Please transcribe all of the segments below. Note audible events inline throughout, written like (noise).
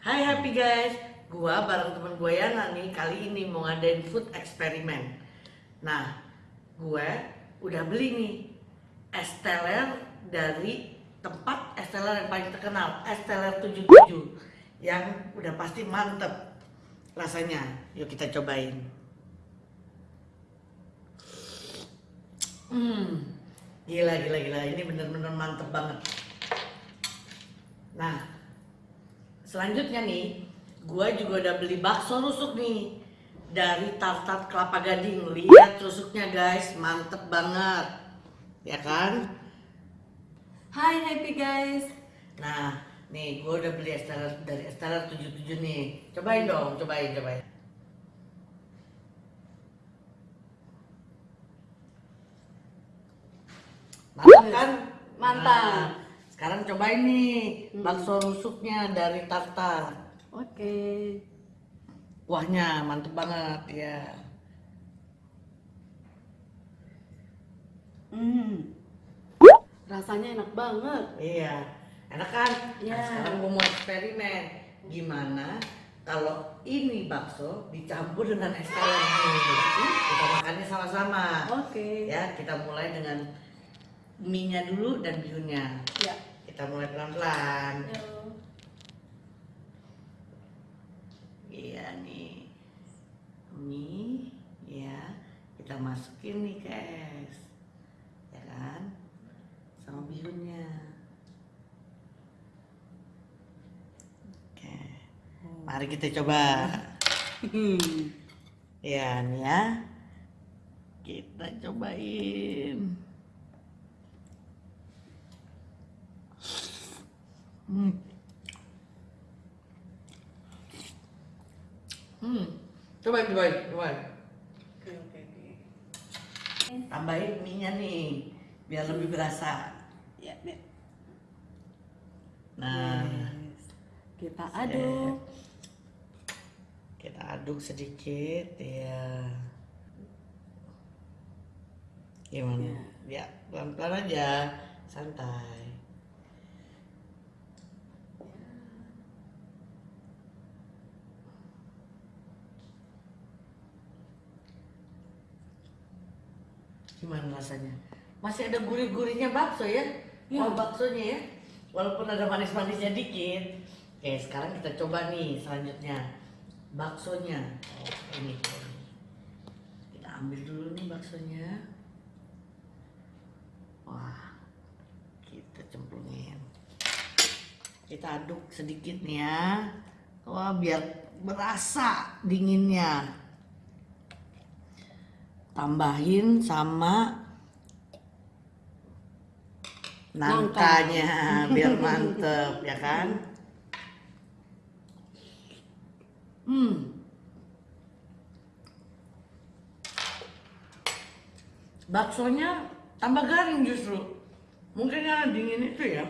Hai happy guys, gua bareng temen gue Yana nih kali ini mau ngadain food eksperimen. Nah, gue udah beli nih es teler dari tempat es teler yang paling terkenal, es teler 77 yang udah pasti mantep rasanya. Yuk kita cobain. Hmm, gila gila gila ini bener-bener mantep banget. Nah, selanjutnya nih, gua juga udah beli bakso rusuk nih dari Tartat Kelapa Gading. Lihat rusuknya guys, mantep banget, ya kan? Hai happy guys. Nah, nih gua udah beli esteller dari esteller 77 nih. Cobain dong, cobain, cobain. Mantap kan? Mantap. Nah, sekarang cobain nih Hmm. bakso rusuknya dari Tartar. Oke. Kuahnya mantep banget ya. Hmm. Rasanya enak banget. Iya, enak kan? Iya. Nah, sekarang gue mau eksperimen. Gimana kalau ini bakso dicampur dengan es teler? Kita makannya sama-sama. Oke. Ya, kita mulai dengan mie-nya dulu dan bihunnya. Ya. Kita mulai pelan-pelan. Iya nih, mie, ya kita masukin nih ke es, ya kan, sama bihunnya. Oke, mari kita coba. Hmm. (laughs) Ya nih ya, kita cobain. Hmm. Hmm, cobain, cobain, cobain. Oke oke oke. Tambahin mie-nya nih, biar lebih berasa. Ya. ya. Nah, Yes. Kita aduk. kita aduk sedikit, ya. Gimana? Ya, pelan-pelan aja, santai. Gimana rasanya? Masih ada gurih-gurihnya bakso ya? Ya. Oh, baksonya ya? Walaupun ada manis-manisnya dikit. Oke, sekarang kita coba nih selanjutnya. Baksonya. Oh, ini. Kita ambil dulu nih baksonya. Wah, kita cemplungin. Kita aduk sedikit nih ya. Wah, biar berasa dinginnya. Tambahin sama nangkanya biar mantep ya kan? Hmm. Baksonya tambah garing justru. Mungkin karena dingin itu ya.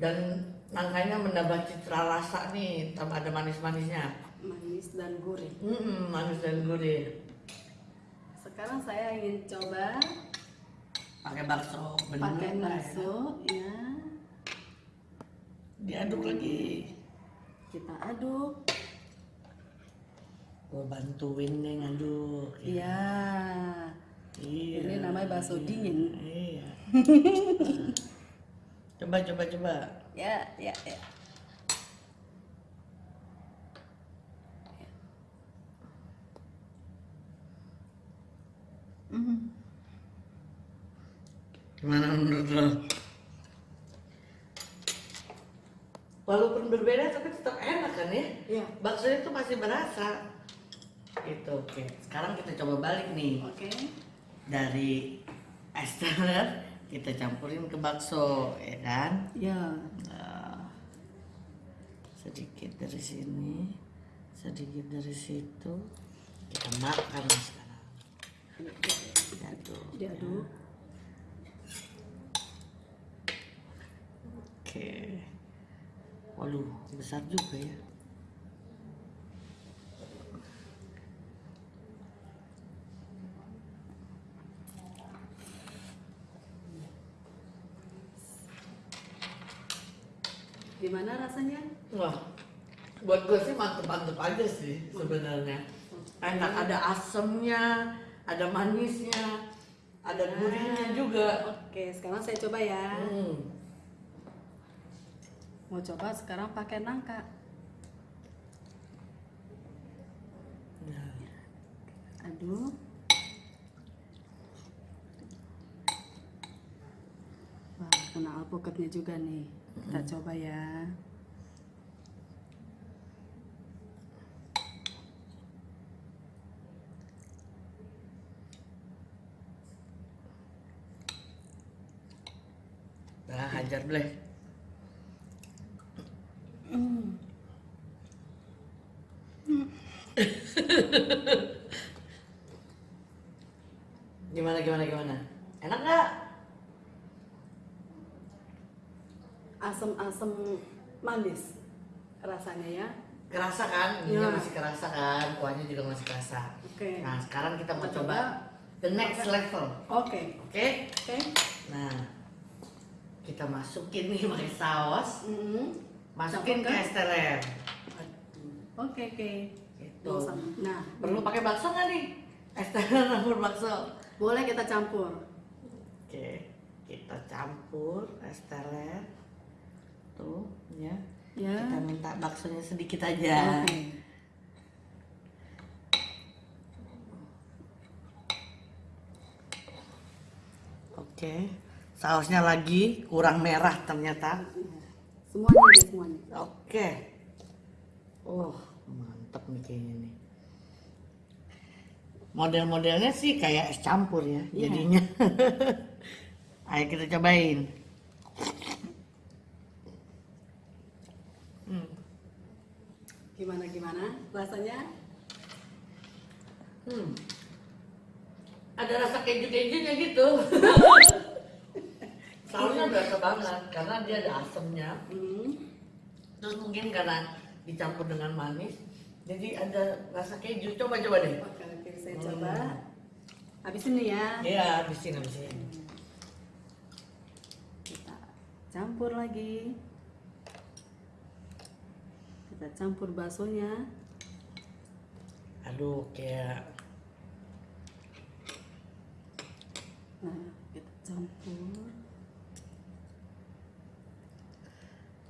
Dan nangkanya menambah citra rasa nih tambah ada manis-manisnya Manis dan gurih. hmm, manis dan gurih Sekarang saya ingin coba pakai bakso pakai lah ya. bakso ya. diaduk lagi Kita aduk. gue bantuin nih ngaduk Iya. Iya. Ini namanya bakso dingin. Iya. (laughs) coba coba coba. Ya, ya, ya. Gimana menurut lo? Walaupun berbeda tapi tetap enak kan ya? Iya. Baksonya tuh masih berasa. Gitu, oke. Sekarang kita coba balik nih. Oke. Dari es teler kita campurin ke bakso, ya kan? Ya. Nah, sedikit dari sini, sedikit dari situ. Kita makan sekarang. Diaduk. Diaduk. Oke. Waduh, besar juga ya. Gimana rasanya? Wah, buat gue sih mantep-mantep aja sih sebenarnya. Enak ada asemnya, ada manisnya, ada gurihnya juga. Oke, sekarang saya coba ya. Hmm. Mau coba sekarang pakai nangka. Aduh. Wah, kena alpukatnya juga nih. Kita coba ya. nah hajar bleh. Hmm. Gimana gimana gimana? Enak nggak? Asam-asam manis rasanya ya. Kerasa kan? Ini Ya. masih kerasa kan? Kuahnya juga masih kerasa. Oke. Nah sekarang kita mau coba coba. the next level. Oke. Oke? Oke. Nah kita masukin nih pakai saus. Mm-mm. Masukin ke Campurkan. es teler. Oke, oke. Gitu. Mau sama- Nah, Perlu pakai bakso nggak nih? Es teler campur bakso. Boleh kita campur. Oke, kita campur es teler. Tuh, ya. Ya. Kita minta baksonya sedikit aja. Oke. Oke. Sausnya lagi kurang merah ternyata. Semuanya semuanya. Oke. Oh, mantap nih kayaknya nih. Model-modelnya sih kayak es campur ya Iya. jadinya. (laughs) Ayo kita cobain. Hmm. Gimana gimana rasanya? Hmm. Ada rasa keju-kejunya gitu. (laughs) Sausnya berasa banget karena dia ada asemnya. Hmm. Terus mungkin karena dicampur dengan manis, jadi ada rasa keju. Coba coba deh. Oke, saya Hmm. coba. Habis ini ya. Iya, habisin habisin. Kita campur lagi. Kita campur baksonya. Aduh, kayak Nah, kita campur.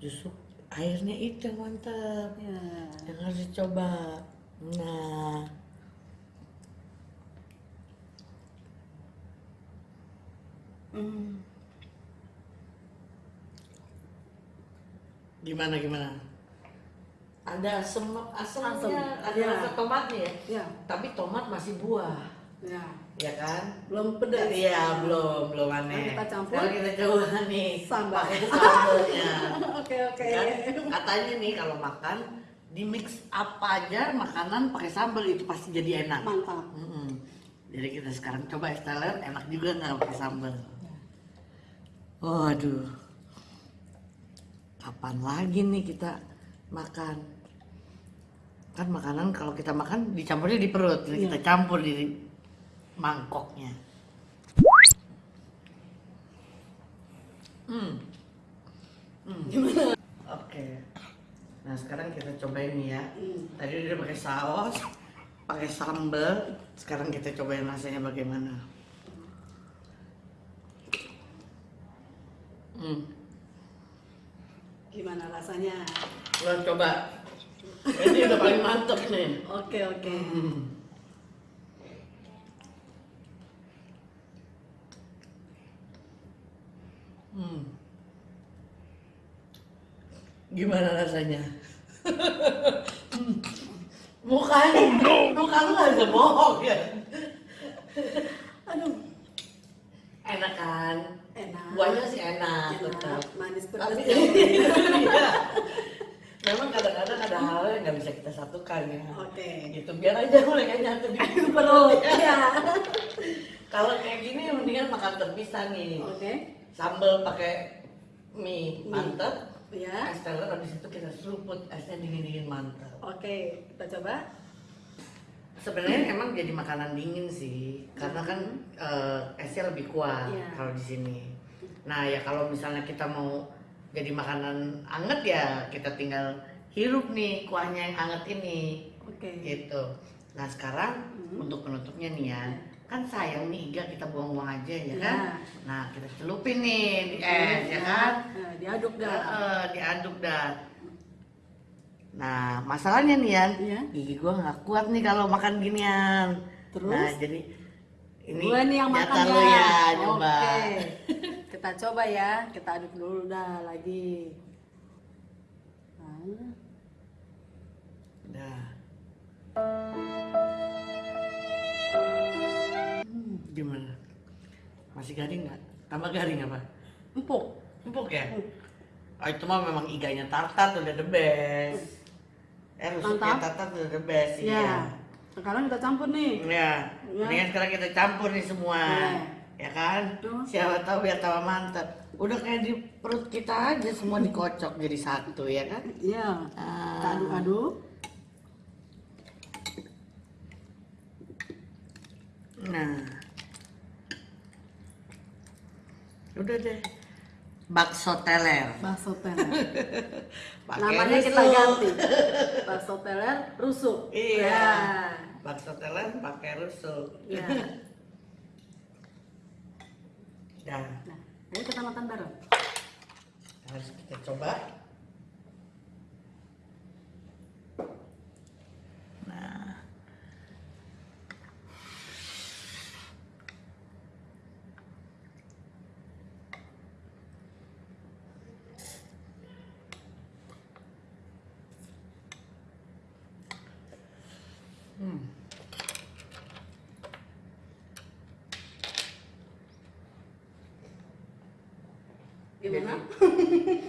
justru airnya itu yang mantap. Ya. Yang harus dicoba. Nah, Hmm. gimana gimana? Ada asem asemnya, Asem, ada iya. rasa tomatnya ya. Ya, Tapi tomat masih buah, ya. ya kan? Belum pedas. Iya, belum, belum aneh. Nah, kita campur. Sekarang kita coba nih Sambal. pakai sambalnya. (laughs) Oke, oke. Kan? Katanya nih kalau makan di mix apa aja makanan pakai sambal itu pasti jadi enak. Mantap. Mm-mm. Jadi kita sekarang coba es teler enak juga nggak pakai sambal. Waduh. Kapan lagi nih kita makan? Kan makanan kalau kita makan dicampurnya di perut, ini Iya. kita campur di mangkoknya. Hmm. Hmm. Oke. Nah sekarang kita cobain nih ya. Hmm. Tadi udah pakai saus, pakai sambal. Sekarang kita cobain rasanya bagaimana. Hmm. Gimana rasanya? Lo coba. Ini udah paling mantep nih. Oke, oke. Hmm. Hmm. Gimana rasanya? (laughs) Mukanya, muka lu gak bisa bohong ya. Aduh, Enak kan? enak. Buahnya sih enak, Enak, tetap. manis. Tapi (laughs) iya. Memang kadang-kadang ada hal yang nggak bisa kita satukan ya. Oke. Gitu biar aja mereka nyatu di Perut. Ya. (laughs) Kalau kayak gini mendingan makan terpisah nih. Oke. Sambal pakai mie Mie. mantap. Ya. Es teler habis itu kita seruput esnya dingin-dingin mantap. Oke, kita coba. Sebenarnya (clears throat) emang jadi makanan dingin sih, karena kan eh, esnya lebih kuat Iya. kalau di sini. Nah ya kalau misalnya kita mau jadi makanan anget ya kita tinggal hirup nih kuahnya yang anget ini Oke. gitu nah sekarang Hmm. untuk penutupnya nih ya kan sayang nih iga kita buang-buang aja ya Ya. kan nah kita celupin nih di es ya kan Nah, diaduk dah. Eh, diaduk dah nah masalahnya nih Yan Iya. gigi gua nggak kuat nih kalau makan ginian Terus? nah jadi ini Gue nih yang makan ya. ya coba Oke. (laughs) Kita coba ya. Kita aduk dulu dah lagi. Nah, Dah. hmm, Gimana? Masih garing nggak? Tambah garing apa? empuk. Empuk ya? Hmm. Oh, itu mah memang iganya tartar udah the best. Eh, rusuknya Mantap. tartar udah the best Ya. iya. Sekarang kita campur nih. Ya, Ya. mendingan sekarang kita campur nih semua. Ya. Ya kan? Tuh. Siapa tahu biar tambah mantap. Udah kayak di perut kita aja semua dikocok jadi satu ya kan? Iya. Ah. aduk-aduk. Nah. Udah deh. Bakso teler. Bakso teler. (laughs) Namanya kita ganti. (laughs) Bakso teler rusuk. Iya. Ya. Bakso teler pakai rusuk. (laughs) Ya. Nah, Nah, ayo kita makan bareng. harus kita coba. Nah. Gimana?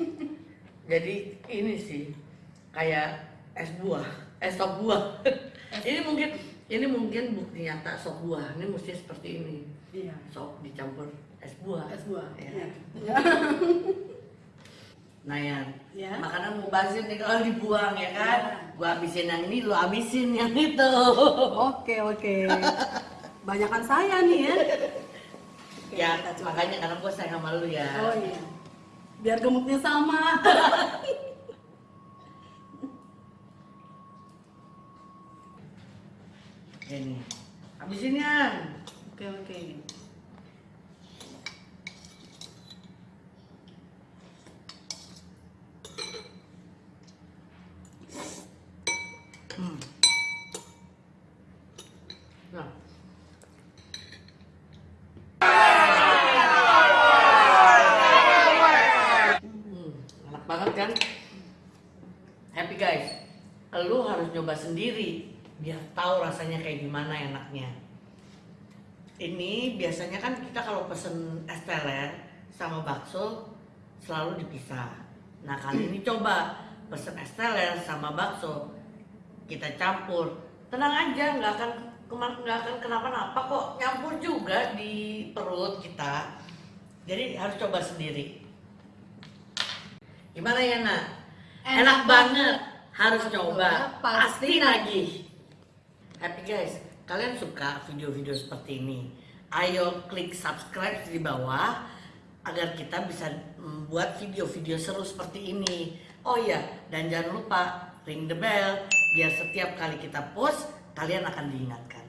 (laughs) Jadi ini sih kayak es buah, es sop buah. ini mungkin ini mungkin bukti nyata sop buah. Ini mesti seperti ini. Iya. Sop dicampur es buah. Es buah. Ya. Iya. Ya. (laughs) Nah ya, Ya. makanan mau bazir nih kalau dibuang ya kan. Ya. Gua habisin yang ini, lu habisin yang itu. (laughs) Oke, oke. Banyakan saya nih ya. Ya, makanya karena gua sayang sama lu ya. Oh iya. Biar gemuknya sama. Ini. Habisin ya. Oke, oke. Hmm. Nah. Hmm, enak banget kan? Happy guys. Lu harus nyoba sendiri biar tahu rasanya kayak gimana enaknya. Ini biasanya kan kita kalau pesen es teler sama bakso selalu dipisah. Nah kali ini coba pesen es teler sama bakso kita campur. Tenang aja, nggak akan kema- nggak akan kenapa-napa kok. Nyampur juga di perut kita. Jadi harus coba sendiri. Gimana ya nak? Enak, Enak banget. Harus Harus coba. coba, pasti lagi. Happy guys, kalian suka video-video seperti ini? Ayo klik subscribe di bawah agar kita bisa membuat video-video seru seperti ini. Oh iya, dan jangan lupa ring the bell biar setiap kali kita post kalian akan diingatkan.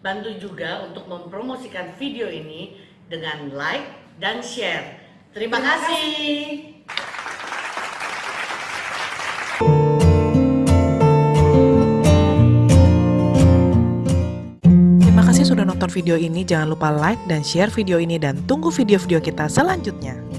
Bantu juga untuk mempromosikan video ini dengan like dan share. Terima, Terima kasih. Terima kasih sudah nonton video ini. Jangan lupa like dan share video ini dan tunggu video-video kita selanjutnya.